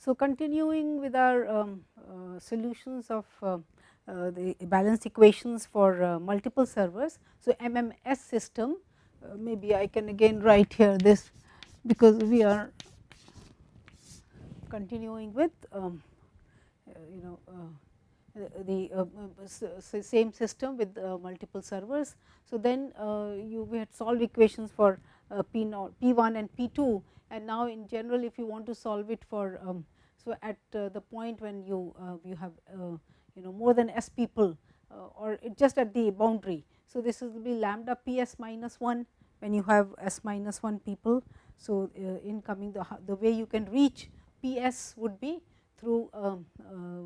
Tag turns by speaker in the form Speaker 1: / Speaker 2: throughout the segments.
Speaker 1: So, continuing with our um, uh, solutions of uh, uh, the balance equations for uh, multiple servers. So, MMS system uh, maybe I can again write here this because we are continuing with um, uh, you know the same system with multiple servers. So, then you we had solved equations for P naught P 1 and P 2 and now in general if you want to solve it for um, so at uh, the point when you uh, you have uh, you know more than s people or just at the boundary. So, this will be lambda p s minus 1 when you have s minus 1 people. So, in coming the, the way you can reach p s would be through um,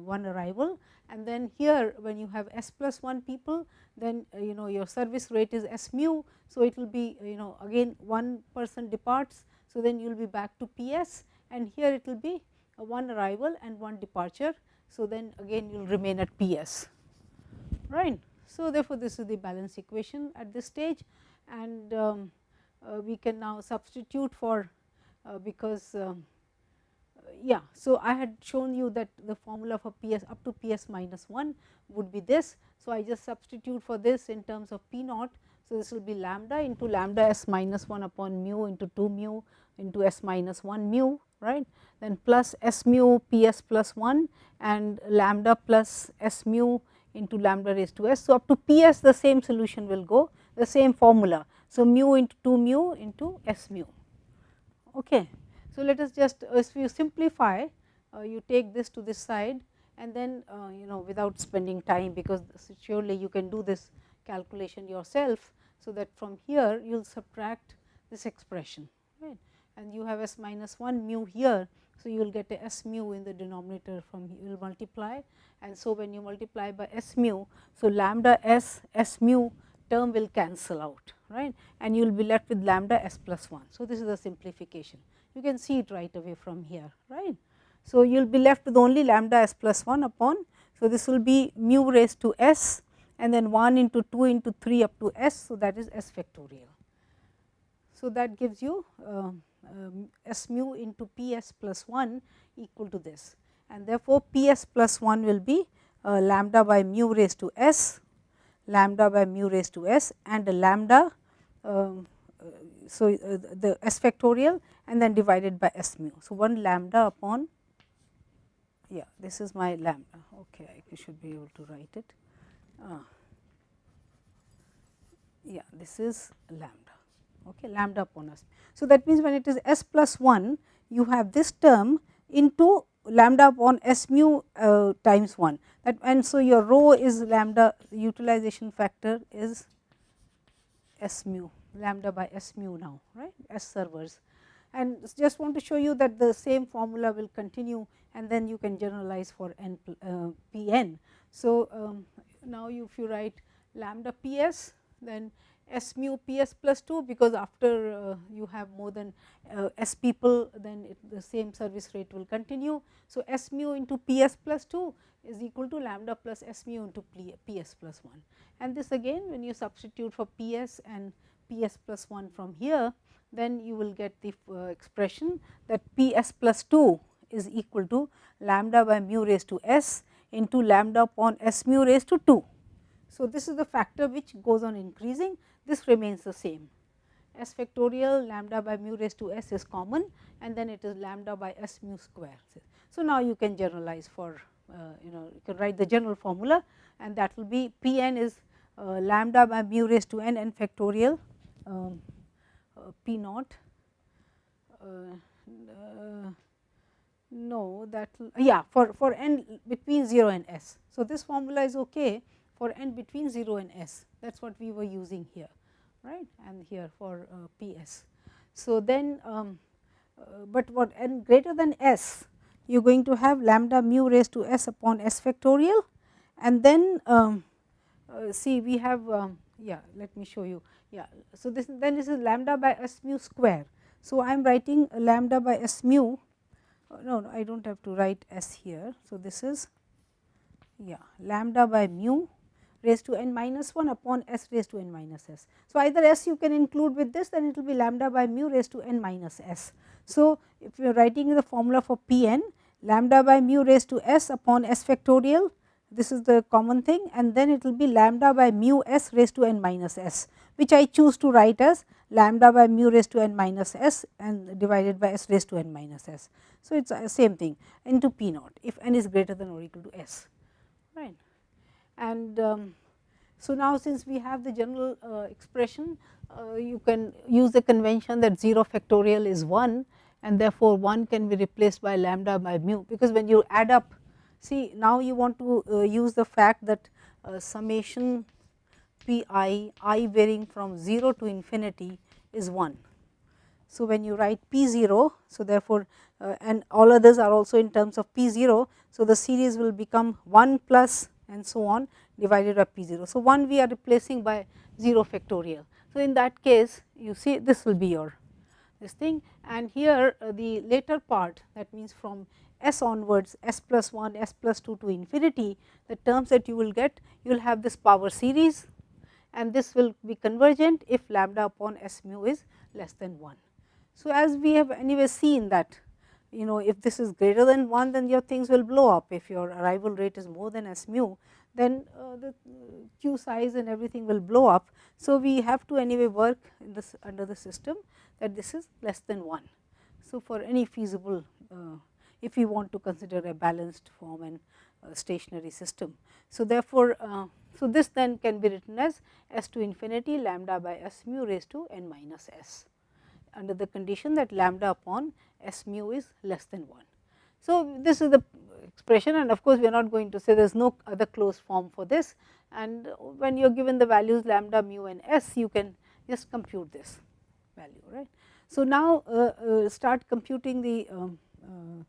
Speaker 1: one arrival and then here when you have s plus 1 people then you know your service rate is s mu. So, it will be you know again one person departs so, then you will be back to P s and here it will be one arrival and one departure. So, then again you will remain at P s right. So, therefore, this is the balance equation at this stage and um, uh, we can now substitute for uh, because um, uh, yeah. So, I had shown you that the formula for P s up to P s minus 1 would be this. So, I just substitute for this in terms of P naught. So, this will be lambda into lambda s minus 1 upon mu into 2 mu into s minus 1 mu right then plus s mu p s plus 1 and lambda plus s mu into lambda raised to s. So, up to p s the same solution will go the same formula. So, mu into 2 mu into s mu. Okay. So, let us just if you simplify uh, you take this to this side and then uh, you know without spending time because surely you can do this calculation yourself. So, that from here you will subtract this expression right and you have s minus 1 mu here. So, you will get a s mu in the denominator from you will multiply and so when you multiply by s mu. So, lambda s s mu term will cancel out right and you will be left with lambda s plus 1. So, this is the simplification you can see it right away from here right. So, you will be left with only lambda s plus 1 upon. So, this will be mu raised to s and then 1 into 2 into 3 up to s. So, that is s factorial. So, that gives you uh, um, s mu into P s plus 1 equal to this and therefore, P s plus 1 will be uh, lambda by mu raised to s, lambda by mu raised to s and lambda. Um, uh, so, uh, the s factorial and then divided by s mu. So, 1 lambda upon yeah this is my lambda okay I should be able to write it. Uh, yeah this is lambda okay, lambda upon s. So, that means, when it is s plus 1 you have this term into lambda upon s mu uh, times 1 that and so your rho is lambda utilization factor is s mu lambda by s mu now right s servers and just want to show you that the same formula will continue and then you can generalize for n uh, p n. So, um, now if you write lambda p s then S mu P s plus 2 because after uh, you have more than uh, S people then it, the same service rate will continue. So, S mu into P s plus 2 is equal to lambda plus S mu into P s plus 1 and this again when you substitute for P s and P s plus 1 from here then you will get the uh, expression that P s plus 2 is equal to lambda by mu raised to s into lambda upon s mu raised to 2. So, this is the factor which goes on increasing this remains the same s factorial lambda by mu raised to s is common and then it is lambda by s mu square. So, now you can generalize for uh, you know you can write the general formula and that will be P n is uh, lambda by mu raised to n n factorial um, uh, P naught uh, uh, no that yeah for for n between 0 and s. So, this formula is okay for n between 0 and s that is what we were using here right and here for uh, P s. So, then um, uh, but what n greater than s you are going to have lambda mu raised to s upon s factorial and then um, uh, see we have um, yeah let me show you yeah. So, this then this is lambda by s mu square. So, I am writing lambda by s mu uh, no, no I do not have to write s here. So, this is yeah lambda by mu raised to n minus 1 upon s raised to n minus s. So, either s you can include with this then it will be lambda by mu raised to n minus s. So, if you are writing the formula for P n lambda by mu raised to s upon s factorial this is the common thing and then it will be lambda by mu s raised to n minus s which I choose to write as lambda by mu raised to n minus s and divided by s raised to n minus s. So, it is same thing into p naught if n is greater than or equal to s right. And um, so, now since we have the general uh, expression uh, you can use the convention that 0 factorial is 1 and therefore, 1 can be replaced by lambda by mu because when you add up see now you want to uh, use the fact that uh, summation p i i varying from 0 to infinity is 1. So, when you write p 0 so therefore, uh, and all others are also in terms of p 0. So, the series will become 1 plus and so on divided by p 0. So, 1 we are replacing by 0 factorial. So, in that case you see this will be your this thing and here uh, the later part that means from s onwards s plus 1 s plus 2 to infinity the terms that you will get you will have this power series and this will be convergent if lambda upon s mu is less than 1. So, as we have anyway seen that you know if this is greater than 1 then your things will blow up if your arrival rate is more than s mu then uh, the q size and everything will blow up. So, we have to anyway work in this under the system that this is less than 1. So, for any feasible uh, if we want to consider a balanced form and stationary system. So, therefore, uh, so this then can be written as s to infinity lambda by s mu raised to n minus s under the condition that lambda upon s mu is less than 1. So, this is the expression and of course, we are not going to say there is no other closed form for this and when you are given the values lambda mu and s you can just compute this value right. So, now uh, uh, start computing the um, uh,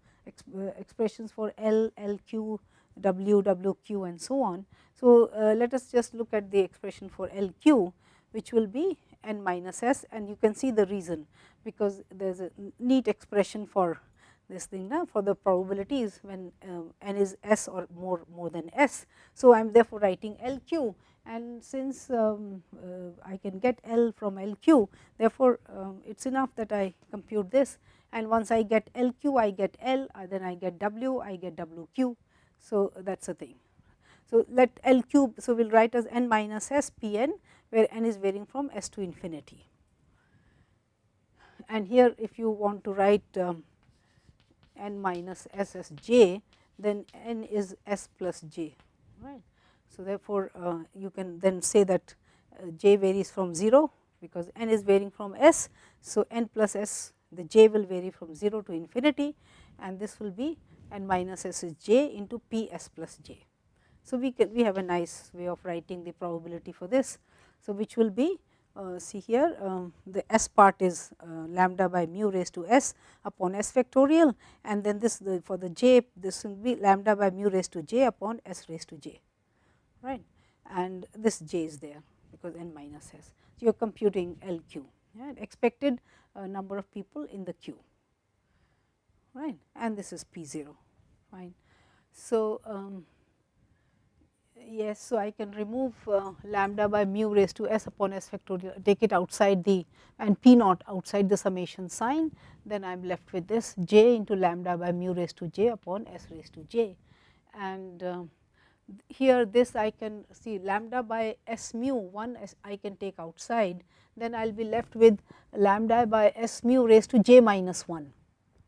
Speaker 1: uh expressions for L, LQ, and so on. So, uh, let us just look at the expression for LQ which will be n minus s and you can see the reason because there is a neat expression for this thing now for the probabilities when uh, n is s or more more than s. So, I am therefore writing LQ and since um, uh, I can get L from LQ therefore, um, it is enough that I compute this and once I get LQ I get L uh, then I get W I get WQ so, that is the thing. So, let LQ, so we will write as n minus s p n where n is varying from s to infinity. And here if you want to write um, n minus s as j, then n is s plus j, right. So, therefore, uh, you can then say that uh, j varies from 0 because n is varying from s. So, n plus s the j will vary from 0 to infinity and this will be n minus s is j into p s plus j. So, we can we have a nice way of writing the probability for this. So, which will be uh, see here um, the s part is uh, lambda by mu raised to s upon s factorial and then this the, for the j this will be lambda by mu raised to j upon s raised to j right and this j is there because n minus s. So, you are computing L q expected uh, number of people in the queue right and this is P 0 fine. So, um, yes, so I can remove uh, lambda by mu raised to s upon s factorial take it outside the and p naught outside the summation sign. Then I am left with this j into lambda by mu raised to j upon s raised to j. And uh, here this I can see lambda by s mu 1 I can take outside. Then I will be left with lambda by s mu raised to j minus 1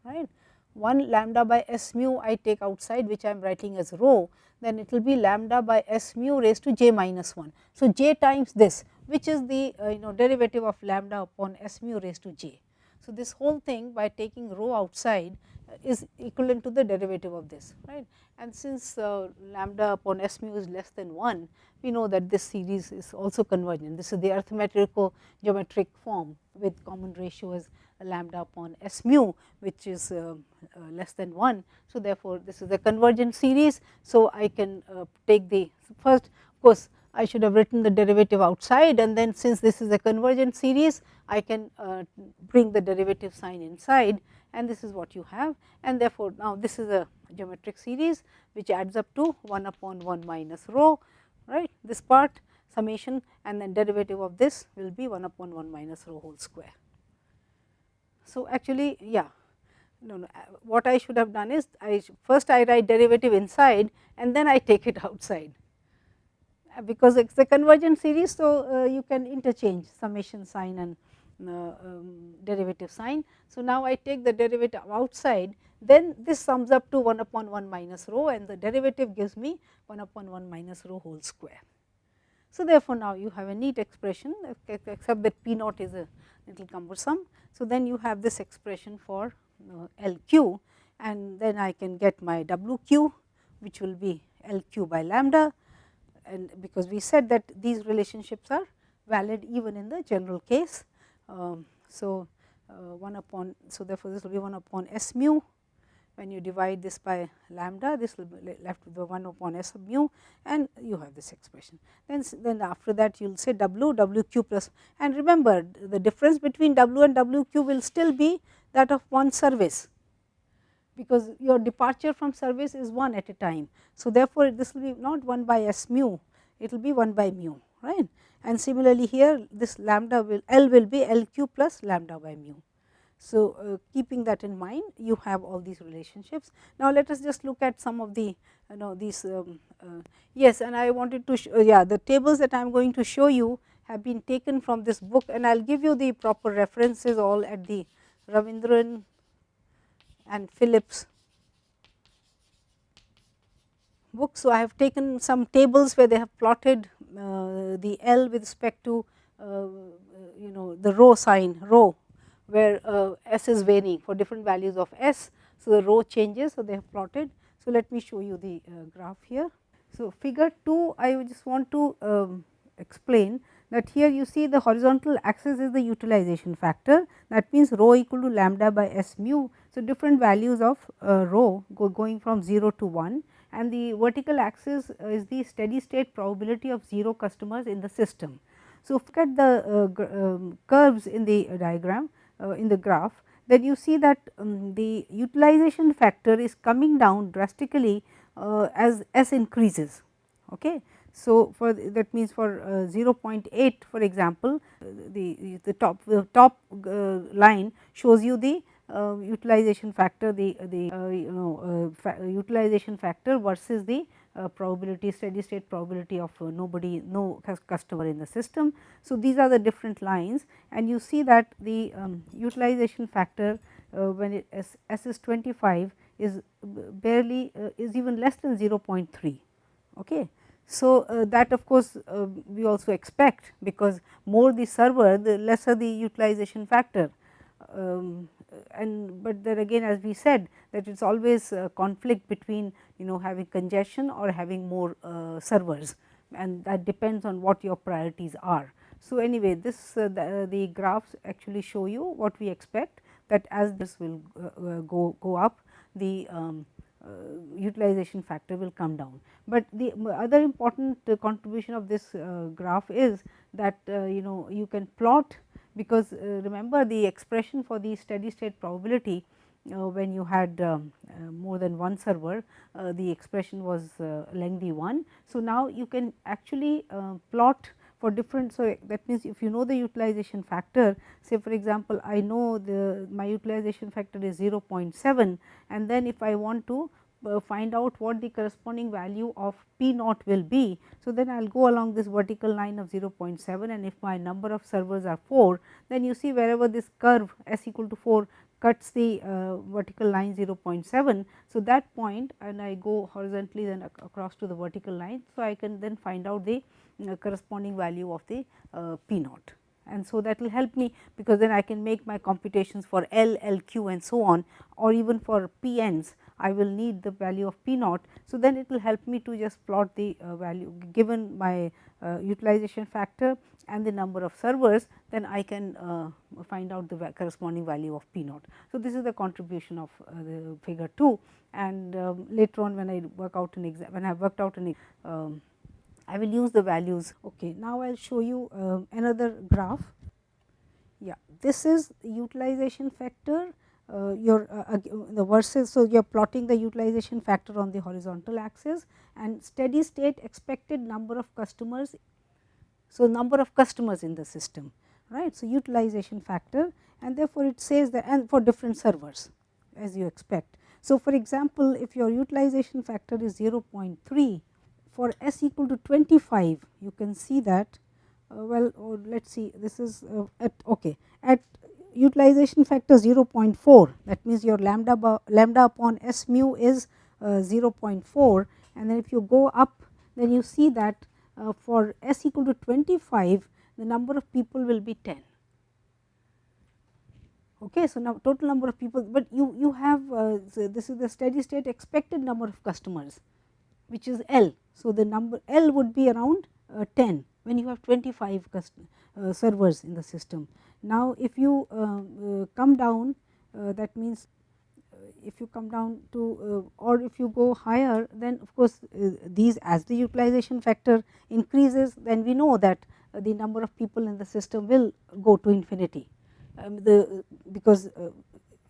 Speaker 1: right? 1 lambda by s mu I take outside which I am writing as rho then it will be lambda by s mu raised to j minus 1. So, j times this which is the uh, you know derivative of lambda upon s mu raised to j. So, this whole thing by taking rho outside uh, is equivalent to the derivative of this right and since uh, lambda upon s mu is less than 1 we know that this series is also convergent this is the arithmetical geometric form with common ratio as lambda upon s mu which is uh, uh, less than 1. So, therefore, this is a convergent series. So, I can uh, take the first of course, I should have written the derivative outside and then since this is a convergent series I can uh, bring the derivative sign inside and this is what you have and therefore, now this is a geometric series which adds up to 1 upon 1 minus rho right this part summation and then derivative of this will be 1 upon 1 minus rho whole square. So, actually yeah. no, no, uh, what I should have done is I first I write derivative inside and then I take it outside uh, because it is a convergent series. So, uh, you can interchange summation sign and uh, um, derivative sign. So, now I take the derivative outside then this sums up to 1 upon 1 minus rho and the derivative gives me 1 upon 1 minus rho whole square. So, therefore, now you have a neat expression except that P naught is a little cumbersome. So, then you have this expression for uh, L q and then I can get my W q which will be L q by lambda and because we said that these relationships are valid even in the general case. Um, so, uh, 1 upon so therefore, this will be 1 upon S mu when you divide this by lambda this will be left with the 1 upon s of mu and you have this expression. Then, then after that you will say w w q plus and remember the difference between w and w q will still be that of one service because your departure from service is 1 at a time. So, therefore, this will be not 1 by s mu it will be 1 by mu right and similarly here this lambda will L will be L q plus lambda by mu. So, uh, keeping that in mind you have all these relationships. Now, let us just look at some of the you know these um, uh, yes and I wanted to show yeah the tables that I am going to show you have been taken from this book and I will give you the proper references all at the Ravindran and Phillips book. So, I have taken some tables where they have plotted uh, the L with respect to uh, you know the rho sign rho where uh, s is varying for different values of s. So, the rho changes. So, they have plotted. So, let me show you the uh, graph here. So, figure 2 I just want to um, explain that here you see the horizontal axis is the utilization factor that means rho equal to lambda by s mu. So, different values of uh, rho go going from 0 to 1 and the vertical axis is the steady state probability of 0 customers in the system. So, look at the uh, um, curves in the diagram uh, in the graph then you see that um, the utilization factor is coming down drastically uh, as s increases. Okay. So, for that means for uh, 0.8 for example, the, the top the top uh, line shows you the uh, utilization factor the the uh, you know utilization factor versus the uh, probability steady state probability of uh, nobody no customer in the system. So, these are the different lines and you see that the um, utilization factor uh, when it S, S is 25 is barely uh, is even less than 0.3. Okay. So, uh, that of course, we also expect because more the server the lesser the utilization factor um, and but then again as we said that it is always a conflict between you know having congestion or having more uh, servers and that depends on what your priorities are. So, anyway this uh, the, uh, the, graphs actually show you what we expect that as this will uh, uh, go, go up the um, uh, utilization factor will come down. But the other important contribution of this graph is that you know you can plot because remember the expression for the steady state probability uh, when you had um, uh, more than one server uh, the expression was lengthy one. So, now you can actually plot for different. So, that means if you know the utilization factor say for example, I know the my utilization factor is 0.7 and then if I want to uh, find out what the corresponding value of P naught will be. So, then I will go along this vertical line of 0.7 and if my number of servers are 4 then you see wherever this curve s equal to 4 cuts the uh, vertical line 0.7. So, that point and I go horizontally then ac across to the vertical line. So, I can then find out the uh, corresponding value of the uh, P naught and so that will help me because then I can make my computations for L, L q and so on or even for P ends I will need the value of P naught. So, then it will help me to just plot the uh, value given my uh, utilization factor and the number of servers then I can uh, find out the corresponding value of P naught. So, this is the contribution of uh, the figure 2 and um, later on when I work out an exam when I have worked out an um, I will use the values. Okay. Now, I will show you uh, another graph. Yeah, this is utilization factor uh, your uh, the versus. So, you are plotting the utilization factor on the horizontal axis and steady state expected number of customers. So, number of customers in the system right. So, utilization factor and therefore, it says that and for different servers as you expect. So, for example, if your utilization factor is 0.3 for s equal to 25 you can see that uh, well oh, let us see this is uh, at okay at utilization factor 0.4 that means your lambda lambda upon s mu is uh, 0.4 and then if you go up then you see that uh, for s equal to 25 the number of people will be 10 okay so now total number of people but you you have uh, so this is the steady state expected number of customers which is l. So the number l would be around uh, 10 when you have 25 uh, servers in the system now if you uh, uh, come down uh, that means if you come down to or if you go higher then of course these as the utilization factor increases then we know that the number of people in the system will go to infinity um, the because uh,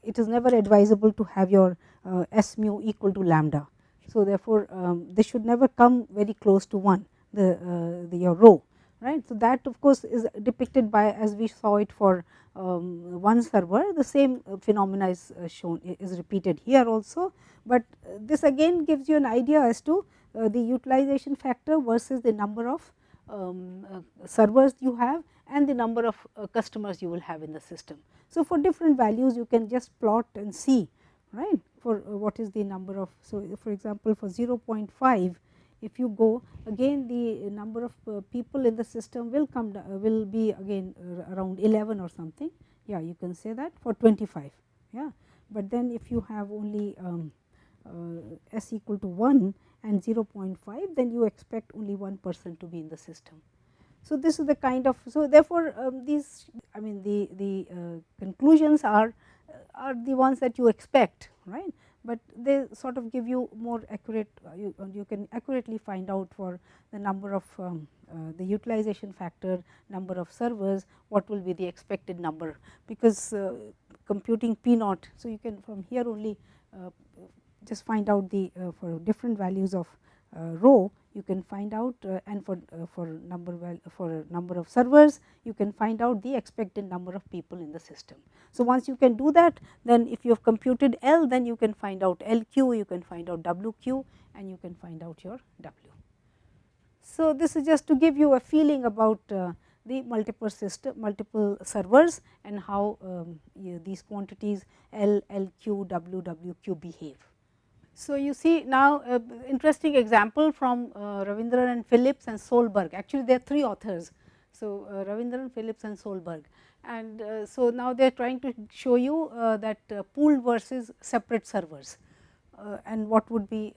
Speaker 1: it is never advisable to have your uh, S mu equal to lambda. So, therefore, um, this should never come very close to 1 the, uh, the your rho right. So, that of course, is depicted by as we saw it for um, one server the same phenomena is shown is repeated here also, but this again gives you an idea as to the utilization factor versus the number of um, servers you have and the number of uh, customers you will have in the system. So, for different values you can just plot and see right for uh, what is the number of. So, for example, for 0.5 if you go again the number of uh, people in the system will come uh, will be again uh, around 11 or something. Yeah you can say that for 25 yeah. But then if you have only um, uh, s equal to 1 and 0.5 then you expect only one person to be in the system. So, this is the kind of so therefore, um, these I mean the, the uh, conclusions are uh, are the ones that you expect right, but they sort of give you more accurate uh, you, uh, you can accurately find out for the number of um, uh, the utilization factor number of servers what will be the expected number because uh, computing p naught. So, you can from here only just find out the for different values of rho you can find out uh, and for uh, for number well for number of servers you can find out the expected number of people in the system. So, once you can do that then if you have computed L then you can find out LQ you can find out WQ and you can find out your W. So, this is just to give you a feeling about uh, the multiple system multiple servers and how um, you, these quantities L, LQ, W, WQ behave. So, you see now uh, interesting example from uh, Ravindran and Phillips and Solberg actually there are three authors. So, uh, Ravindran, Phillips and Solberg and uh, so now they are trying to show you uh, that uh, pooled versus separate servers and what would be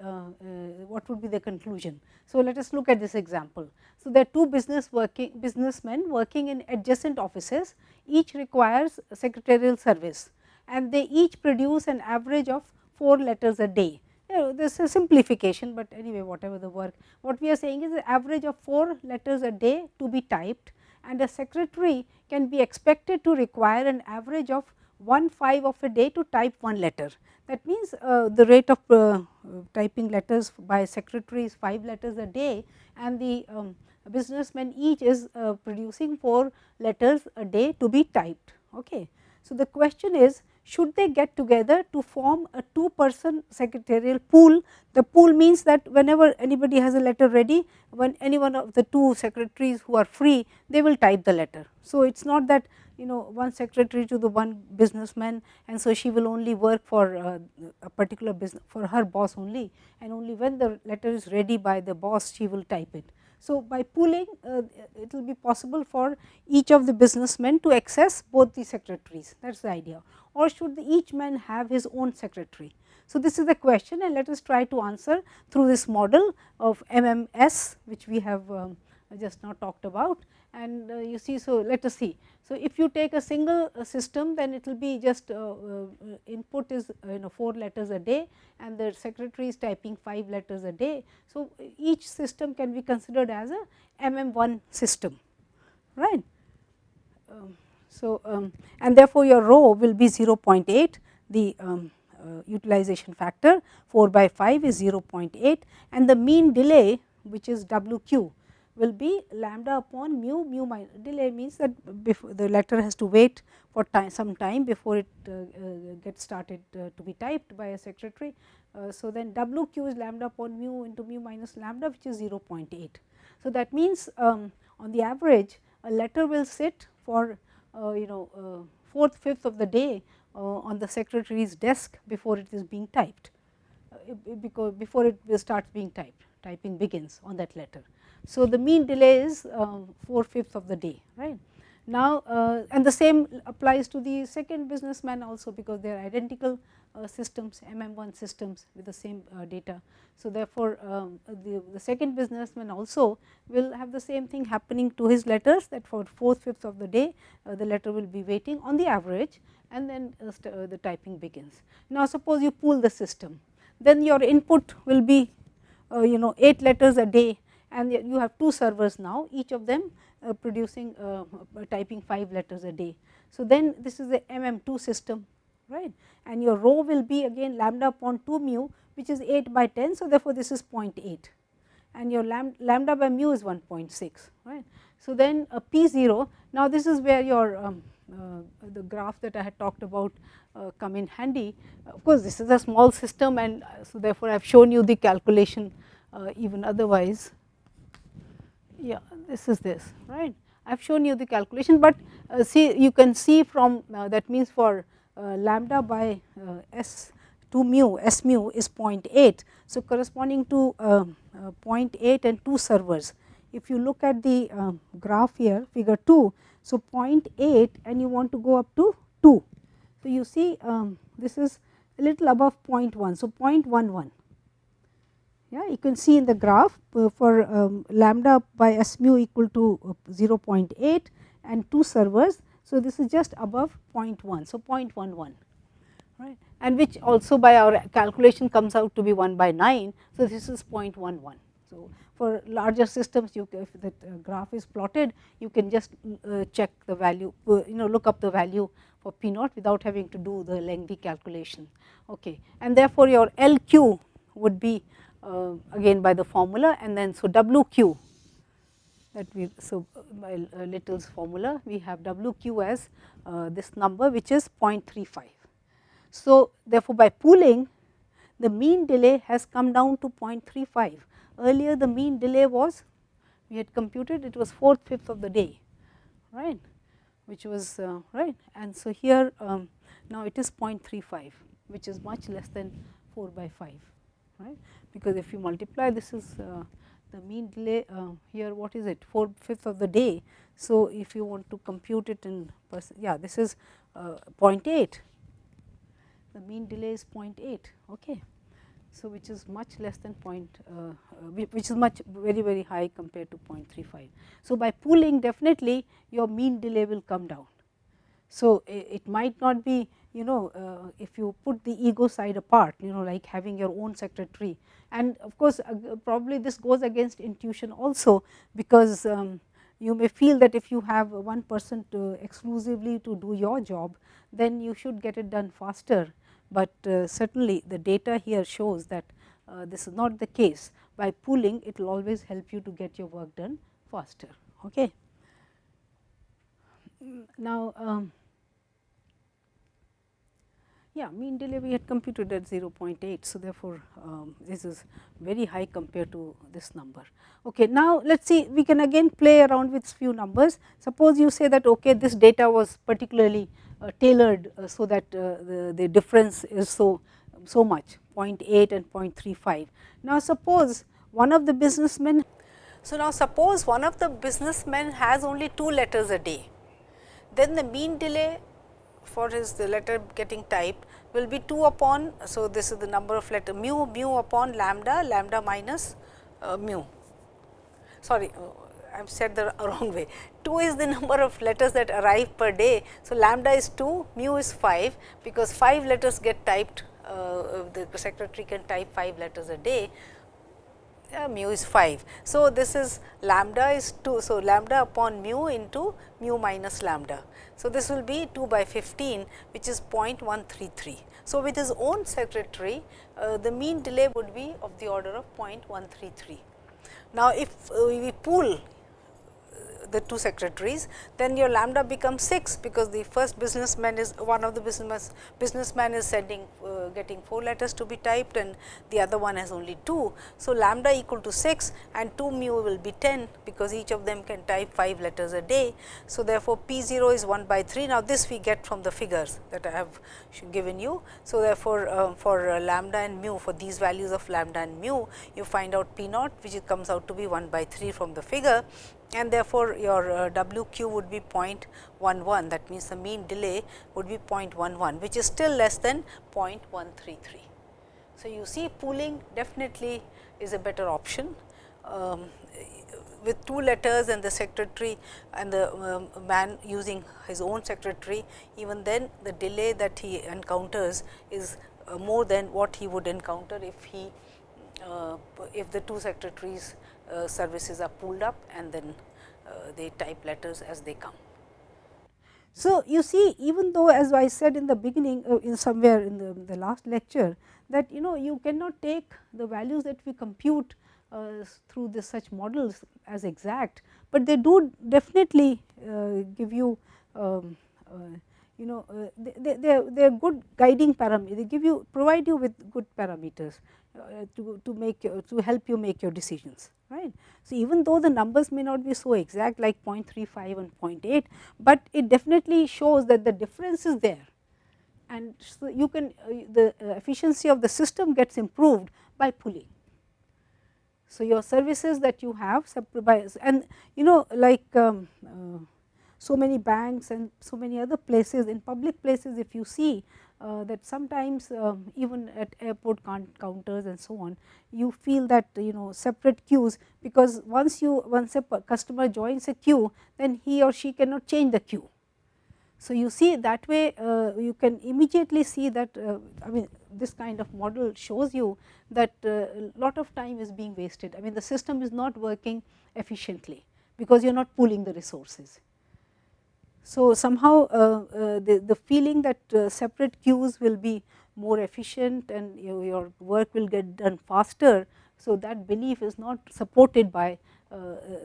Speaker 1: what would be the conclusion. So, let us look at this example. So, there are two business working businessmen working in adjacent offices each requires secretarial service and they each produce an average of 4 letters a day you know this is a simplification, but anyway whatever the work. What we are saying is the average of 4 letters a day to be typed and a secretary can be expected to require an average of 1 5 of a day to type one letter. That means, uh, the rate of uh, typing letters by secretary is 5 letters a day and the um, businessman each is uh, producing 4 letters a day to be typed. Okay. So, the question is should they get together to form a two person secretarial pool. The pool means that whenever anybody has a letter ready, when any one of the two secretaries who are free, they will type the letter. So, it is not that you know one secretary to the one businessman and so she will only work for uh, a particular business for her boss only and only when the letter is ready by the boss she will type it. So, by pooling uh, it will be possible for each of the businessmen to access both the secretaries. That is the idea. Or should each man have his own secretary. So, this is the question and let us try to answer through this model of MMS which we have um, just now talked about and uh, you see. So, let us see. So, if you take a single uh, system then it will be just uh, input is you know 4 letters a day and the secretary is typing 5 letters a day. So, each system can be considered as a MM1 system right. Um, so, um, and therefore, your rho will be 0.8 the um, uh, utilization factor 4 by 5 is 0.8 and the mean delay which is WQ will be lambda upon mu mu minus delay means that before the letter has to wait for time some time before it uh, uh, gets started uh, to be typed by a secretary. Uh, so, then W q is lambda upon mu into mu minus lambda which is 0.8. So, that means um, on the average a letter will sit for uh, you know uh, fourth fifth of the day on the secretary's desk before it is being typed because before it starts being typed typing begins on that letter. So, the mean delay is uh, 4 fifths of the day right. Now, uh, and the same applies to the second businessman also because they are identical uh, systems MM1 systems with the same uh, data. So, therefore, um, the, the, second businessman also will have the same thing happening to his letters that for 4 fifths of the day uh, the letter will be waiting on the average and then uh, the typing begins. Now, suppose you pool the system then your input will be you know 8 letters a day and you have two servers now each of them uh, producing uh, uh, typing 5 letters a day. So, then this is the MM2 system right and your rho will be again lambda upon 2 mu which is 8 by 10. So, therefore, this is 0.8 and your lambda by mu is 1.6 right. So, then a p 0 now this is where your um, uh, the graph that I had talked about uh, come in handy. Of course, this is a small system and so therefore, I have shown you the calculation even otherwise yeah this is this right. I have shown you the calculation, but uh, see you can see from uh, that means for uh, lambda by uh, s 2 mu s mu is 0.8. So, corresponding to um, uh, 0.8 and 2 servers. If you look at the um, graph here figure 2, so 0.8 and you want to go up to 2. So, you see um, this is a little above 0.1. So, 0.11 yeah, you can see in the graph uh, for um, lambda by S mu equal to uh, 0.8 and 2 servers. So, this is just above 0.1. So, 0.11 right and which also by our calculation comes out to be 1 by 9. So, this is 0.11. So, for larger systems you if that uh, graph is plotted you can just uh, check the value uh, you know look up the value for P naught without having to do the lengthy calculation. Okay. And therefore, your LQ would be uh, again by the formula and then so WQ that we so by uh, Little's formula we have WQ as uh, this number which is 0.35. So, therefore, by pooling the mean delay has come down to 0.35 earlier the mean delay was we had computed it was fourth fifth of the day right which was uh, right. And so here um, now it is 0.35 which is much less than 4 by 5 right because if you multiply this is uh, the mean delay uh, here what is it 4 fifth of the day. So, if you want to compute it in percent yeah this is uh, 0.8 the mean delay is 0.8 okay. So, which is much less than point uh, uh, which is much very very high compared to 0.35. So, by pooling definitely your mean delay will come down. So, it might not be you know uh, if you put the ego side apart you know like having your own secretary and of course uh, probably this goes against intuition also because um, you may feel that if you have one person to exclusively to do your job then you should get it done faster, but uh, certainly the data here shows that uh, this is not the case by pooling it will always help you to get your work done faster. Okay. Now, um, yeah mean delay we had computed at 0.8. So, therefore, um, this is very high compared to this number. Okay, now, let us see we can again play around with few numbers. Suppose you say that okay, this data was particularly uh, tailored, uh, so that uh, the, the difference is so, so much 0.8 and 0.35. Now, suppose one of the businessmen, so now suppose one of the businessmen has only 2 letters a day, then the mean delay for his the letter getting typed will be 2 upon. So, this is the number of letter mu mu upon lambda lambda minus uh, mu sorry uh, I have said the wrong way 2 is the number of letters that arrive per day. So, lambda is 2 mu is 5 because 5 letters get typed uh, the secretary can type 5 letters a day uh, mu is 5. So, this is lambda is 2. So, lambda upon mu into mu minus lambda. So, this will be 2 by 15 which is 0.133. So, with his own secretary uh, the mean delay would be of the order of 0.133
Speaker 2: Now, if uh, we pool the two secretaries, then your lambda becomes 6, because the first businessman is one of the business businessman is sending uh, getting 4 letters to be typed and the other one has only 2. So, lambda equal to 6 and 2 mu will be 10, because each of them can type 5 letters a day. So, therefore, P 0 is 1 by 3. Now, this we get from the figures that I have given you. So, therefore, uh, for uh, lambda and mu for these values of lambda and mu, you find out P naught which comes out to be 1 by 3 from the figure and therefore, your uh, W q would be 0.11 that means, the mean delay would be 0.11 which is still less than 0.133. So, you see pooling definitely is a better option. Um, with two letters and the secretary and the um, man using his own secretary, even then the delay that he encounters is uh, more than what he would encounter if he uh, if the two secretaries services are pulled up and then uh, they type letters as they come.
Speaker 1: So, you see even though as I said in the beginning uh, in somewhere in the, the, last lecture that you know you cannot take the values that we compute uh, through this such models as exact, but they do definitely uh, give you um, uh, you know they, they, they are good guiding parameters, they give you provide you with good parameters uh, to, to make to help you make your decisions right. So, even though the numbers may not be so exact like 0.35 and 0.8, but it definitely shows that the difference is there and so you can uh, the uh, efficiency of the system gets improved by pooling. So, your services that you have and you know like um, uh, so many banks and so many other places in public places if you see uh, that sometimes uh, even at airport counters and so on, you feel that you know separate queues, because once you once a customer joins a queue, then he or she cannot change the queue. So, you see that way uh, you can immediately see that uh, I mean this kind of model shows you that a uh, lot of time is being wasted. I mean the system is not working efficiently, because you are not pooling the resources. So, somehow uh, uh, the, the feeling that uh, separate queues will be more efficient and you, your work will get done faster. So, that belief is not supported by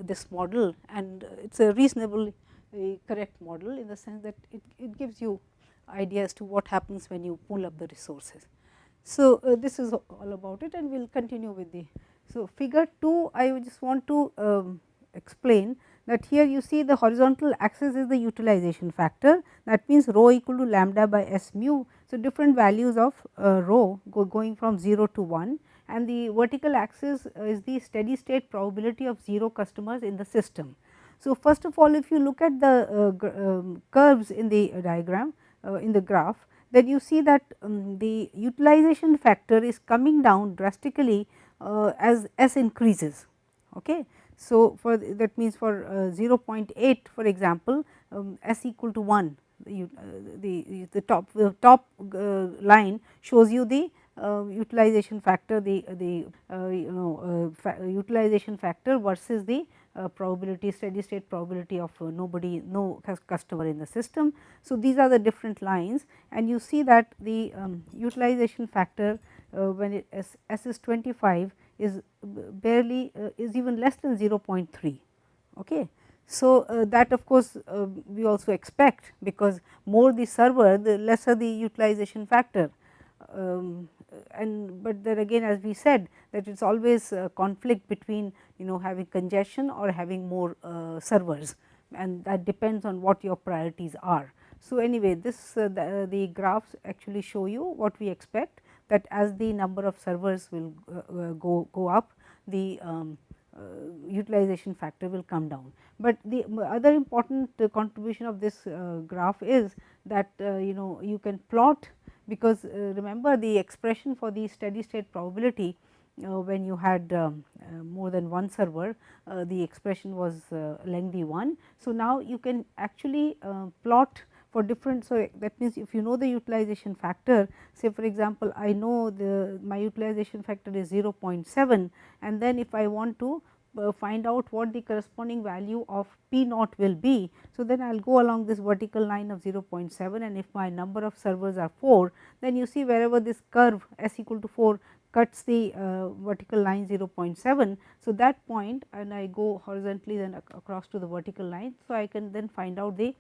Speaker 1: this model and it is a reasonable correct model in the sense that it, it gives you ideas to what happens when you pull up the resources. So, uh, this is all about it and we will continue with the. So, figure 2 I just want to um, explain that here you see the horizontal axis is the utilization factor that means rho equal to lambda by S mu. So, different values of uh, rho go going from 0 to 1 and the vertical axis is the steady state probability of 0 customers in the system. So, first of all if you look at the uh, um, curves in the diagram uh, in the graph then you see that um, the utilization factor is coming down drastically uh, as S increases. Okay. So, for that means for uh, 0.8 for example, um, s equal to 1 the, uh, the, the top the top uh, line shows you the uh, utilization factor the the uh, you know uh, fa utilization factor versus the probability steady state probability of nobody no customer in the system. So, these are the different lines and you see that the um, utilization factor when it s, s is 25 is barely uh, is even less than 0.3. Okay. So, uh, that of course, uh, we also expect because more the server the lesser the utilization factor um, and but then again as we said that it is always a conflict between you know having congestion or having more uh, servers and that depends on what your priorities are. So, anyway this uh, the, the, graphs actually show you what we expect that as the number of servers will uh, uh, go, go up the um, uh, utilization factor will come down. But the other important contribution of this graph is that you know you can plot because remember the expression for the steady state probability uh, when you had um, uh, more than one server uh, the expression was lengthy one. So, now you can actually plot for different. So, that means if you know the utilization factor say for example, I know the my utilization factor is 0.7 and then if I want to uh, find out what the corresponding value of P naught will be. So, then I will go along this vertical line of 0.7 and if my number of servers are 4 then you see wherever this curve s equal to 4 cuts the uh, vertical line 0.7. So, that point and I go horizontally then ac across to the vertical line. So, I can then find out the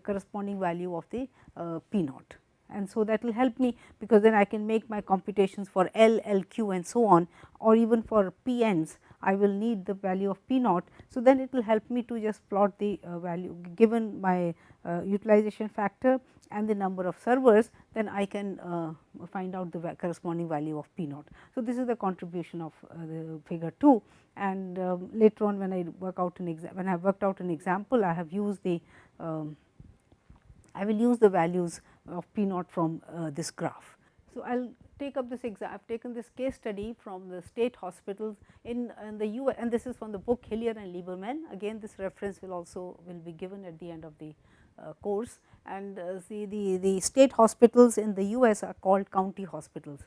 Speaker 1: corresponding value of the uh, P naught and so that will help me because then I can make my computations for L, L q and so on or even for P ends I will need the value of P naught. So, then it will help me to just plot the uh, value given my uh, utilization factor and the number of servers then I can uh, find out the corresponding value of P naught. So, this is the contribution of uh, the figure 2 and um, later on when I work out an example when I have worked out an example I have used the um, I will use the values of P naught from uh, this graph. So, I will take up this exam I have taken this case study from the state hospitals in, in the US and this is from the book Hillier and Lieberman again this reference will also will be given at the end of the uh, course and uh, see the, the state hospitals in the US are called county hospitals.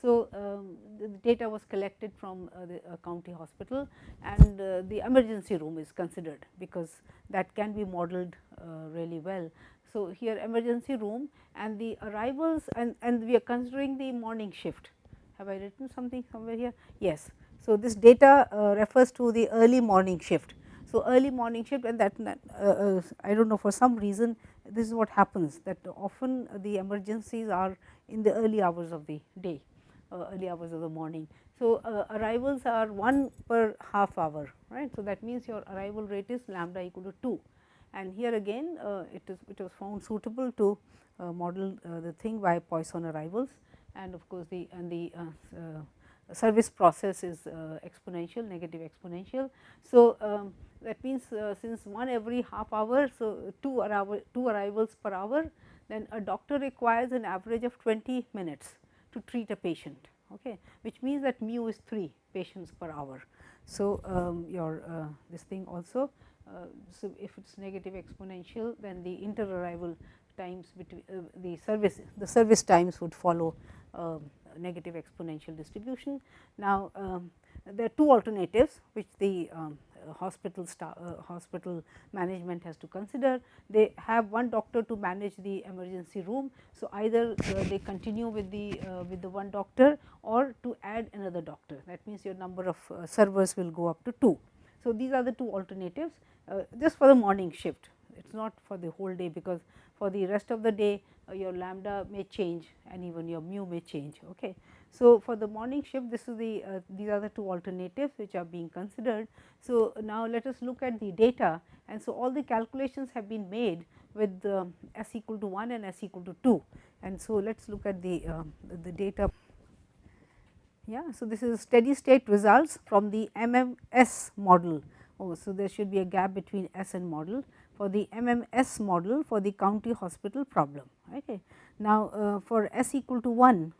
Speaker 1: So, um, the data was collected from uh, the uh, county hospital and uh, the emergency room is considered because that can be modeled uh, really well. So, here emergency room and the arrivals and, and we are considering the morning shift. Have I written something somewhere here? Yes. So, this data uh, refers to the early morning shift. So, early morning shift and that uh, uh, I do not know for some reason this is what happens that often the emergencies are in the early hours of the day, uh, early hours of the morning. So, uh, arrivals are 1 per half hour right. So, that means your arrival rate is lambda equal to 2 and here again uh, it is it was found suitable to uh, model uh, the thing by Poisson arrivals and of course, the and the service process is exponential negative exponential. So, um, that means since 1 every half hour. So, 2 arrival 2 arrivals per hour then a doctor requires an average of 20 minutes to treat a patient okay, which means that mu is 3 patients per hour. So, um, your uh, this thing also uh, so, if it is negative exponential then the inter arrival times between uh, the service the service times would follow uh, negative exponential distribution. Now, um, there are two alternatives which the um, hospital uh, hospital management has to consider. They have one doctor to manage the emergency room. So, either uh, they continue with the uh, with the one doctor or to add another doctor that means your number of servers will go up to 2. So, these are the two alternatives uh, just for the morning shift it is not for the whole day because for the rest of the day uh, your lambda may change and even your mu may change. Okay. So, for the morning shift this is the uh, these are the two alternatives which are being considered. So, now let us look at the data and so all the calculations have been made with s equal to 1 and s equal to 2 and so let us look at the, uh, the data. Yeah, so this is steady state results from the MMS model Oh, so there should be a gap between S and model for the MMS model for the county hospital problem. Okay. Now, uh, for S equal to 1,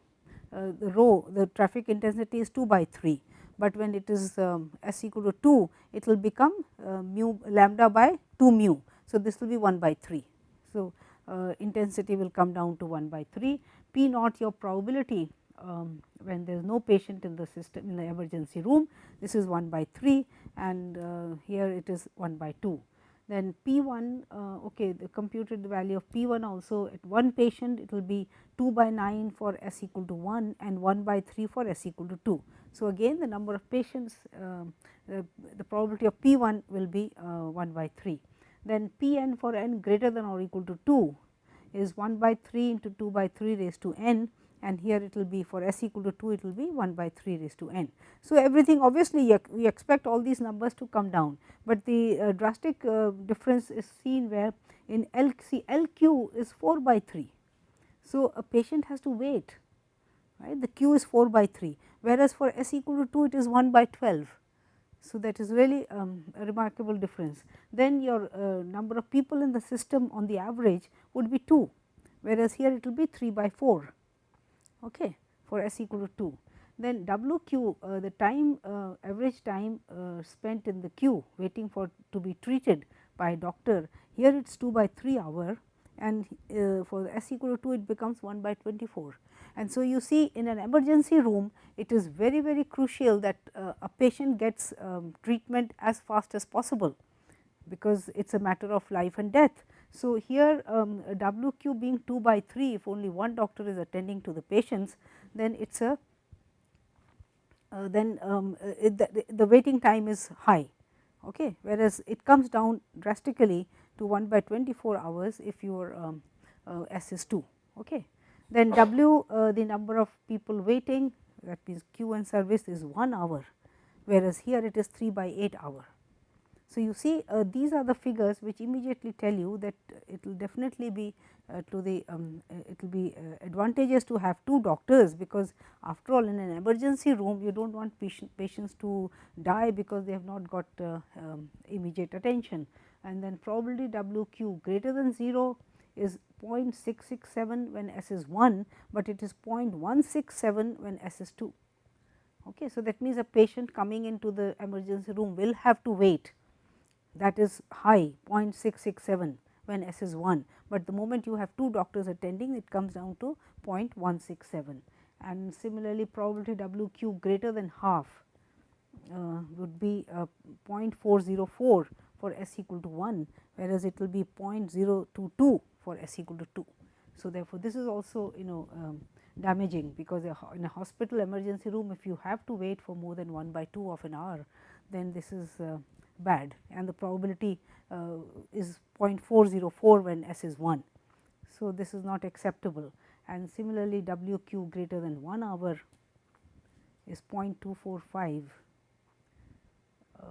Speaker 1: uh, the rho the traffic intensity is 2 by 3, but when it is um, S equal to 2, it will become uh, mu lambda by 2 mu. So, this will be 1 by 3. So, uh, intensity will come down to 1 by 3, P naught your probability um, when there is no patient in the system in the emergency room this is 1 by 3 and uh, here it is 1 by 2. Then P 1 uh, okay the computed the value of P 1 also at one patient it will be 2 by 9 for s equal to 1 and 1 by 3 for s equal to 2. So, again the number of patients uh, the, the, probability of P 1 will be uh, 1 by 3. Then P n for n greater than or equal to 2 is 1 by 3 into 2 by 3 raised to n and here it will be for s equal to 2 it will be 1 by 3 raised to n. So, everything obviously we expect all these numbers to come down, but the uh, drastic uh, difference is seen where in L C L q is 4 by 3. So, a patient has to wait right the q is 4 by 3 whereas for s equal to 2 it is 1 by 12. So, that is really um, a remarkable difference. Then your uh, number of people in the system on the average would be 2 whereas here it will be 3 by 4 okay, for s equal to 2. Then W q uh, the time uh, average time uh, spent in the queue waiting for to be treated by doctor here it is 2 by 3 hour and uh, for s equal to 2 it becomes 1 by 24. And so, you see in an emergency room it is very very crucial that uh, a patient gets um, treatment as fast as possible because it is a matter of life and death. So, here um, W q being 2 by 3 if only one doctor is attending to the patients then it is a uh, then um, uh, the, the waiting time is high okay, whereas it comes down drastically to 1 by 24 hours if your um, uh, S is 2. Okay. Then W uh, the number of people waiting that means queue and service is 1 hour, whereas here it is 3 by 8 hour. So, you see uh, these are the figures which immediately tell you that it will definitely be uh, to the um, uh, it will be uh, advantageous to have two doctors, because after all in an emergency room you do not want patient, patients to die because they have not got uh, um, immediate attention and then probability W q greater than 0 is 0.667 when S is 1, but it is 0.167 when S is 2. Okay. So, that means a patient coming into the emergency room will have to wait that is high 0.667 when S is 1, but the moment you have two doctors attending it comes down to 0.167 and similarly probability W q greater than half uh, would be uh, 0.404 for S equal to 1, whereas it will be 0.022 for S equal to 2. So, therefore, this is also you know um, damaging because in a hospital emergency room if you have to wait for more than 1 by 2 of an hour then this is uh, bad and the probability uh, is 0.404 when S is 1. So, this is not acceptable and similarly W q greater than 1 hour is 0.245 uh,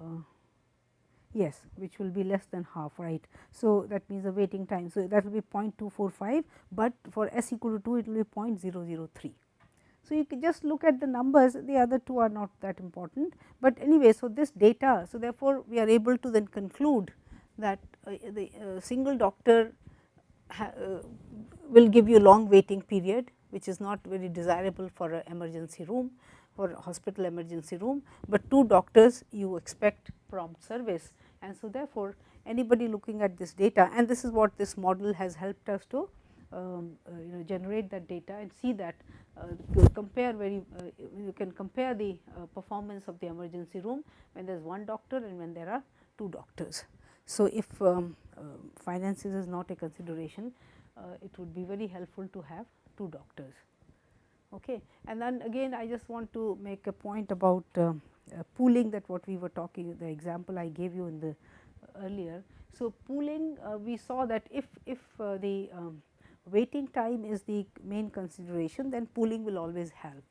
Speaker 1: yes which will be less than half right. So, that means the waiting time. So, that will be 0.245, but for s equal to 2 it will be 0.003. So, you can just look at the numbers the other two are not that important, but anyway. So, this data so therefore, we are able to then conclude that uh, the uh, single doctor uh, will give you long waiting period which is not very desirable for emergency room for hospital emergency room, but two doctors you expect prompt service and so therefore, anybody looking at this data and this is what this model has helped us to um, uh, you know generate that data and see that uh, compare very uh, you can compare the uh, performance of the emergency room when there is one doctor and when there are two doctors. So, if um, uh, finances is not a consideration, uh, it would be very helpful to have two doctors. Okay. And then again I just want to make a point about pooling that what we were talking the example I gave you in the earlier. So, pooling we saw that if, if the um, waiting time is the main consideration then pooling will always help.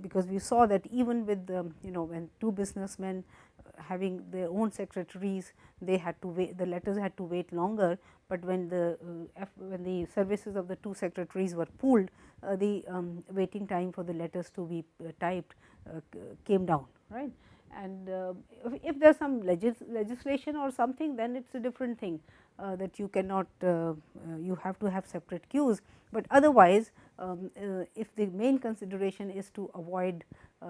Speaker 1: Because we saw that even with the you know when two businessmen uh, having their own secretaries they had to wait the letters had to wait longer, but when the uh, when the services of the two secretaries were pooled uh, the um, waiting time for the letters to be uh, typed uh, came down right? And uh, if, if there is some legis legislation or something then it is a different thing uh, that you cannot uh, uh, you have to have separate queues, but otherwise um, if the main consideration is to avoid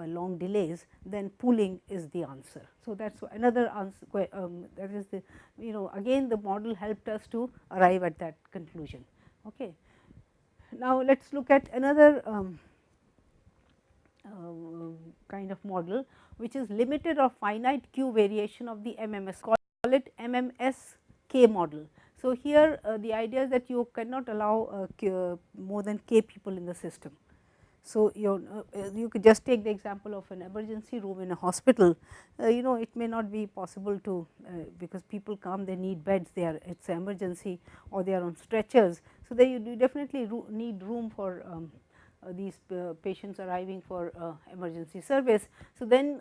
Speaker 1: long delays then pooling is the answer. So, that is another answer um, that is the you know again the model helped us to arrive at that conclusion. Okay. Now, let us look at another um, uh, kind of model which is limited or finite queue variation of the MMS call it MMS k model. So, here uh, the idea is that you cannot allow uh, more than k people in the system. So, you uh, you could just take the example of an emergency room in a hospital, uh, you know it may not be possible to uh, because people come they need beds they are it is emergency or they are on stretchers. So, they you definitely ro need room for um, uh, these patients arriving for emergency service. So, then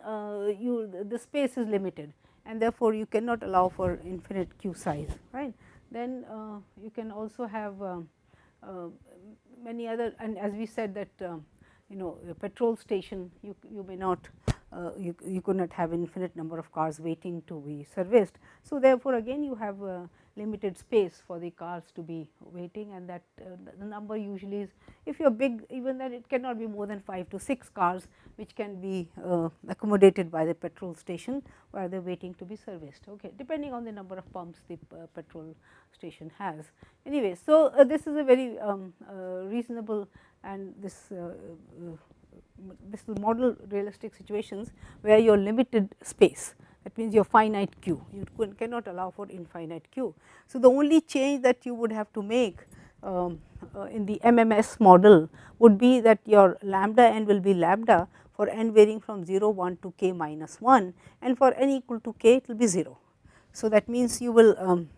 Speaker 1: you the space is limited and therefore, you cannot allow for infinite queue size right. Then uh, you can also have uh, uh, many other and as we said that um, you know petrol station you, you may not uh, you, you could not have infinite number of cars waiting to be serviced. So, therefore, again you have limited space for the cars to be waiting and that uh, the number usually is if you are big even then it cannot be more than 5 to 6 cars which can be uh, accommodated by the petrol station while they are waiting to be serviced okay depending on the number of pumps the petrol station has. Anyway, so this is a very um, reasonable and this this will model realistic situations where you are limited space that means your finite queue you cannot allow for infinite queue. So, the only change that you would have to make um, uh, in the MMS model would be that your lambda n will be lambda for n varying from 0 1 to k minus 1 and for n equal to k it will be 0. So, that means you will um,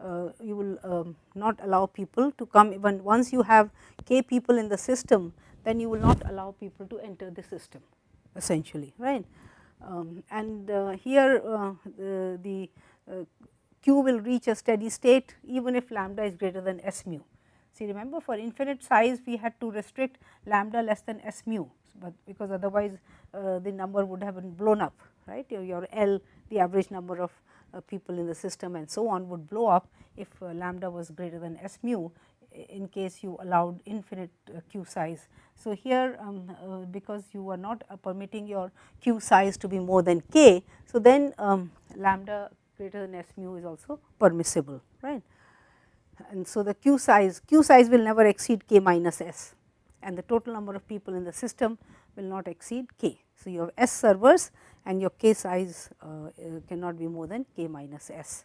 Speaker 1: uh, you will um, not allow people to come even once you have k people in the system then you will not allow people to enter the system essentially right. Um, and uh, here uh, the, the uh, q will reach a steady state even if lambda is greater than s mu. See remember for infinite size we had to restrict lambda less than s mu, but because otherwise uh, the number would have been blown up right your, your L the average number of uh, people in the system and so on would blow up if uh, lambda was greater than s mu in case you allowed infinite uh, q size. So, here um, uh, because you are not uh, permitting your q size to be more than k. So, then um, lambda greater than s mu is also permissible right. And so, the q size q size will never exceed k minus s and the total number of people in the system will not exceed k. So, you have s servers and your k size uh, uh, cannot be more than k minus s.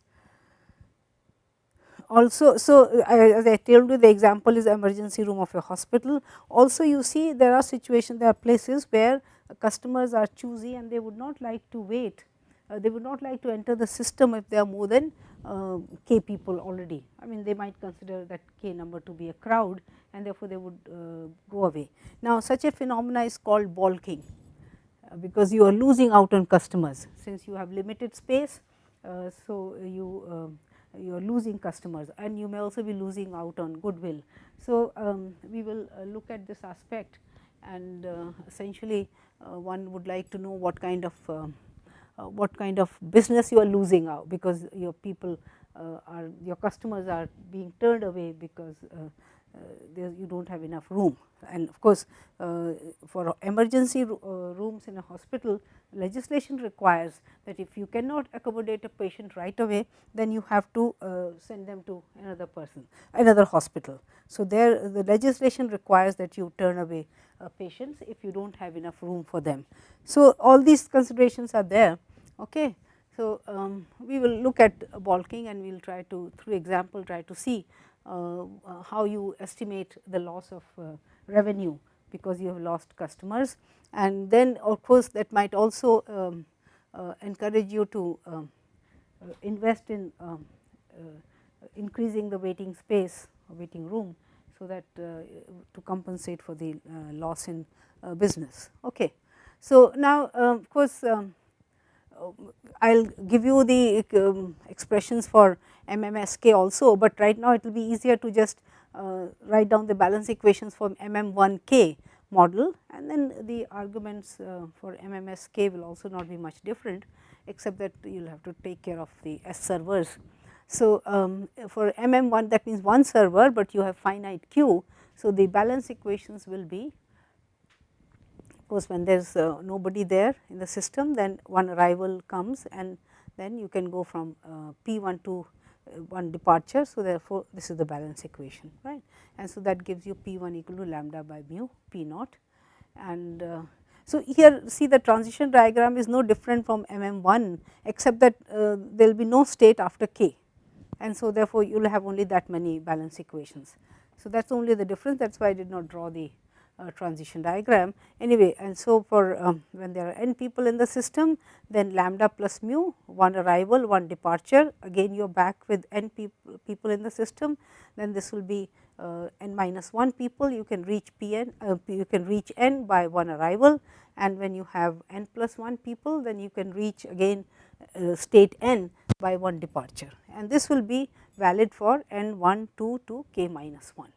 Speaker 1: Also, so as I told you the example is emergency room of a hospital. Also you see there are situations, there are places where customers are choosy and they would not like to wait. Uh, they would not like to enter the system if there are more than uh, k people already. I mean they might consider that k number to be a crowd and therefore, they would uh, go away. Now, such a phenomena is called balking uh, because you are losing out on customers since you have limited space. Uh, so, you um, you are losing customers and you may also be losing out on goodwill. So, um, we will uh, look at this aspect and uh, essentially uh, one would like to know what kind of what kind of business you are losing out because your people are your customers are being turned away because there you do not have enough room and of course, uh, for emergency uh, rooms in a hospital legislation requires that if you cannot accommodate a patient right away then you have to uh, send them to another person another hospital. So, there the legislation requires that you turn away patients if you do not have enough room for them. So, all these considerations are there. Okay. So, um, we will look at balking and we will try to through example try to see uh, uh, how you estimate the loss of uh, revenue because you have lost customers and then of course that might also um, uh, encourage you to um, uh, invest in um, uh, increasing the waiting space or waiting room. So, that to compensate for the loss in business. Okay. So, now of course, um, I will give you the um, expressions for MMSK also, but right now it will be easier to just uh, write down the balance equations for MM1K model and then the arguments uh, for MMSK will also not be much different except that you will have to take care of the S servers. So, um, for MM1 that means one server, but you have finite queue. So, the balance equations will be course, when there is uh, nobody there in the system then one arrival comes and then you can go from uh, P 1 to one departure. So, therefore, this is the balance equation right and so that gives you P 1 equal to lambda by mu P naught and uh, so, here see the transition diagram is no different from MM 1 except that uh, there will be no state after k and so therefore, you will have only that many balance equations. So, that is only the difference that is why I did not draw the uh, transition diagram. Anyway and so for um, when there are n people in the system then lambda plus mu one arrival one departure. Again you are back with n people, people in the system. Then this will be uh, n minus 1 people. You can reach p n uh, you can reach n by one arrival. And when you have n plus 1 people then you can reach again uh, state n by one departure. And this will be valid for n 1 2 to k minus 1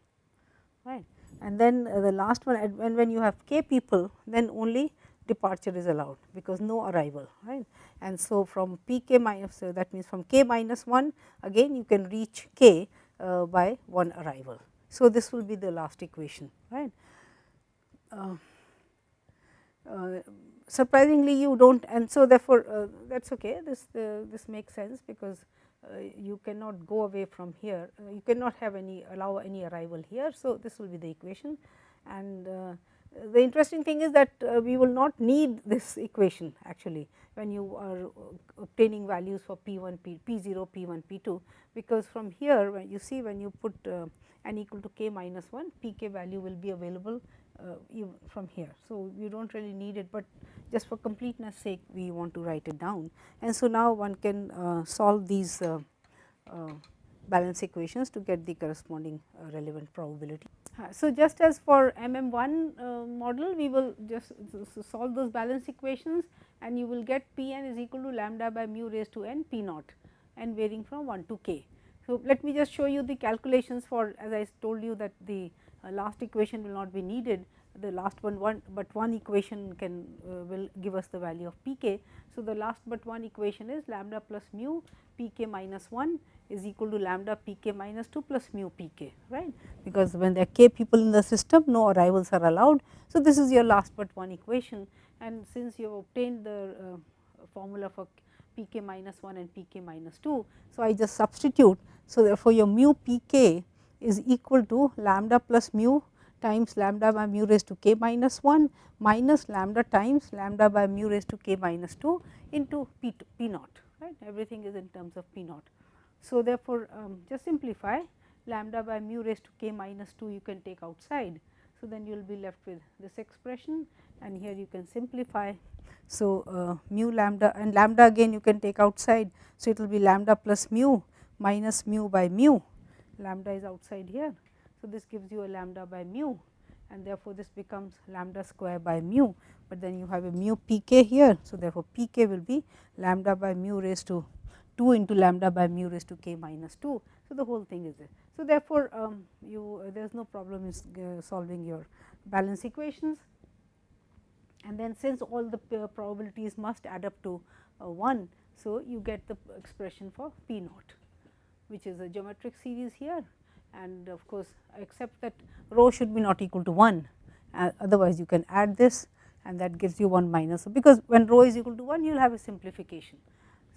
Speaker 1: right and then uh, the last one when, when you have k people then only departure is allowed because no arrival right. And so, from p k minus so that means from k minus 1 again you can reach k uh, by one arrival. So, this will be the last equation right. Uh, uh surprisingly you do not and so therefore, uh, that is okay this this makes sense because uh, you cannot go away from here, uh, you cannot have any allow any arrival here. So, this will be the equation and uh, the interesting thing is that we will not need this equation actually when you are obtaining values for P 1 P, P 0 P 1 P 2 because from here when you see when you put n equal to k minus 1 p k value will be available uh, from here. So, you do not really need it, but just for completeness sake we want to write it down. And so, now one can uh, solve these uh, uh, balance equations to get the corresponding uh, relevant probability. So, just as for MM1 model we will just solve those balance equations and you will get P n is equal to lambda by mu raised to n P naught and varying from 1 to k. So, let me just show you the calculations for as I told you that the uh, last equation will not be needed the last one one but one equation can uh, will give us the value of p k. So, the last but one equation is lambda plus mu p k minus 1 is equal to lambda p k minus 2 plus mu p k right because when there are k people in the system no arrivals are allowed. So, this is your last but one equation and since you have obtained the uh, formula for p k minus 1 and p k minus 2. So, I just substitute. So, therefore, your mu p k is equal to lambda plus mu times lambda by mu raised to k minus 1 minus lambda times lambda by mu raised to k minus 2 into p, p naught right everything is in terms of p naught. So, therefore, um, just simplify lambda by mu raised to k minus 2 you can take outside. So, then you will be left with this expression and here you can simplify. So, uh, mu lambda and lambda again you can take outside. So, it will be lambda plus mu minus mu by mu lambda is outside here. So, this gives you a lambda by mu and therefore, this becomes lambda square by mu, but then you have a mu p k here. So, therefore, p k will be lambda by mu raised to 2 into lambda by mu raised to k minus 2. So, the whole thing is there. So, therefore, um, you uh, there is no problem in uh, solving your balance equations and then since all the uh, probabilities must add up to uh, 1. So, you get the expression for p naught which is a geometric series here and of course, except that rho should be not equal to 1 uh, otherwise you can add this and that gives you 1 minus So, because when rho is equal to 1 you will have a simplification.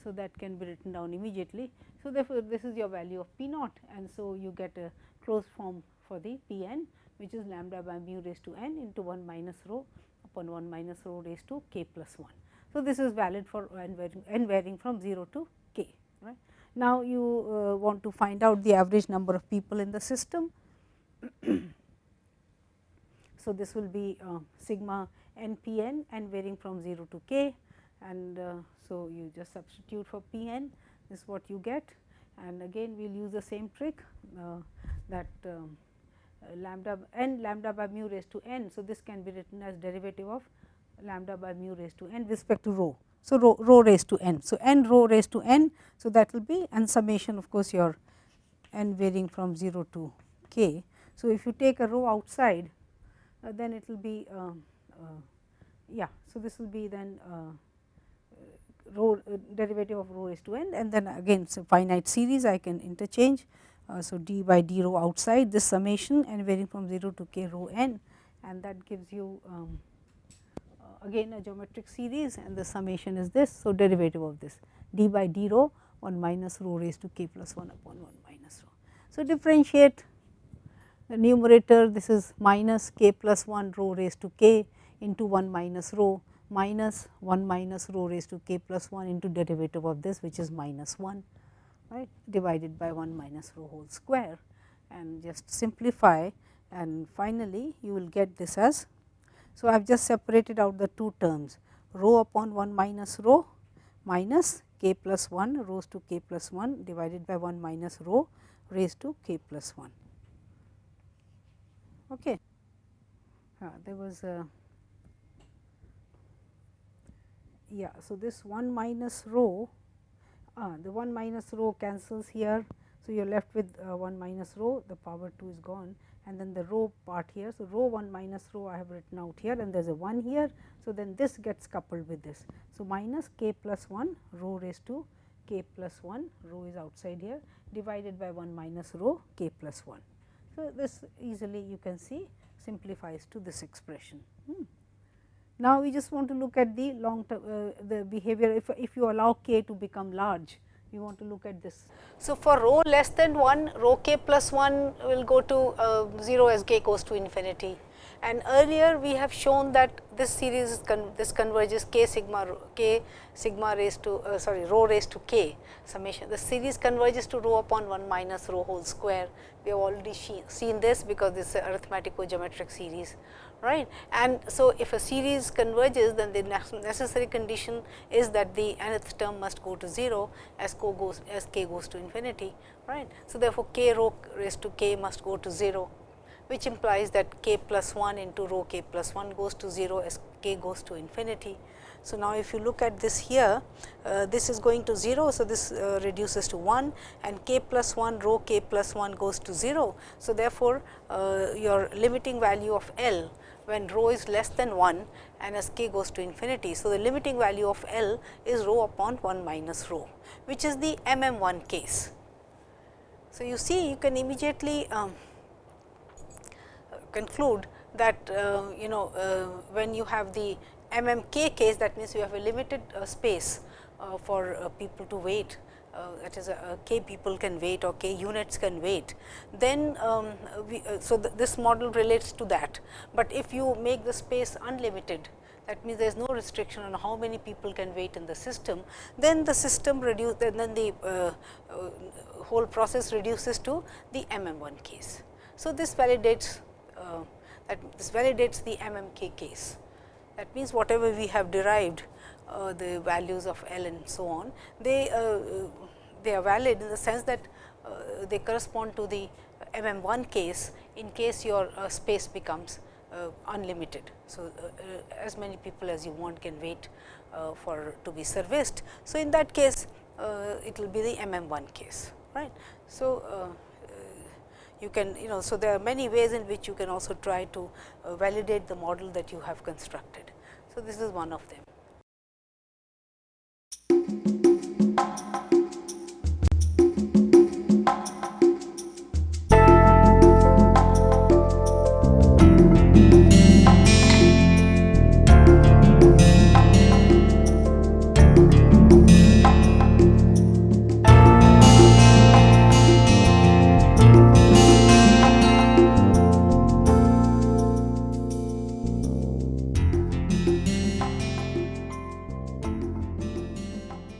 Speaker 1: So, that can be written down immediately. So, therefore, this is your value of p naught and so you get a closed form for the p n which is lambda by mu raised to n into 1 minus rho upon 1 minus rho raised to k plus 1. So, this is valid for n varying, n varying from 0 to k right. Now, you uh, want to find out the average number of people in the system. so, this will be uh, sigma n p n and varying from 0 to k and uh, so you just substitute for p n this is what you get and again we will use the same trick uh, that um, lambda n lambda by mu raised to n. So, this can be written as derivative of lambda by mu raised to n with respect to rho. So, rho, rho raised to n. So, n rho raised to n. So, that will be and summation of course, your n varying from 0 to k. So, if you take a rho outside uh, then it will be uh, uh, yeah. So, this will be then uh, rho uh, derivative of rho is to n and then again so finite series I can interchange. so, d by d rho outside this summation n varying from 0 to k rho n and that gives you um, again a geometric series and the summation is this. So, derivative of this d by d rho 1 minus rho raised to k plus 1 upon 1 minus rho. So, differentiate the numerator this is minus k plus 1 rho raised to k into 1 minus rho minus 1 minus rho raised to k plus 1 into derivative of this which is minus 1 right divided by 1 minus rho whole square and just simplify and finally, you will get this as so, I have just separated out the two terms rho upon 1 minus rho minus k plus 1 rose to k plus 1 divided by 1 minus rho raised to k plus 1. Okay. Uh, there was a yeah. So, this 1 minus rho uh, the 1 minus rho cancels here. So, you are left with uh, 1 minus rho the power 2 is gone and then the rho part here. So, rho 1 minus rho I have written out here and there is a 1 here. So, then this gets coupled with this. So, minus k plus 1 rho raised to k plus 1 rho is outside here divided by 1 minus rho k plus 1. So, this easily you can see simplifies to this expression. Hmm. Now, we just want to look at the long term uh, the behavior if, if you allow k to become large we want to look at this.
Speaker 2: So, for rho less than 1, rho k plus 1 will go to uh, 0 as k goes to infinity. And earlier we have shown that this series con this converges k sigma k sigma raised to uh, sorry rho raised to k summation. The series converges to rho upon 1 minus rho whole square. We have already seen this because this is arithmetico geometric series right. And so, if a series converges then the necessary condition is that the nth term must go to 0 as co goes as k goes to infinity right. So, therefore, k rho raised to k must go to 0 which implies that k plus 1 into rho k plus 1 goes to 0 as k goes to infinity. So, now if you look at this here, uh, this is going to 0. So, this uh, reduces to 1 and k plus 1 rho k plus 1 goes to 0. So, therefore, uh, your limiting value of L when rho is less than 1 and as k goes to infinity. So, the limiting value of L is rho upon 1 minus rho, which is the M M 1 case. So, you see you can immediately um, conclude that uh, you know uh, when you have the MMK case that means you have a limited uh, space uh, for uh, people to wait that is a, k people can wait or k units can wait, then um, we, so th this model relates to that. But if you make the space unlimited that means there is no restriction on how many people can wait in the system, then the system reduce then the uh, uh, whole process reduces to the MM1 case. So, this validates uh, that this validates the MMK case. That means, whatever we have derived uh, the values of L and so on, they uh, they are valid in the sense that uh, they correspond to the MM 1 case in case your uh, space becomes uh, unlimited. So, uh, as many people as you want can wait for to be serviced. So, in that case it will be the MM 1 case right. So, you can you know. So, there are many ways in which you can also try to uh, validate the model that you have constructed. So, this is one of them.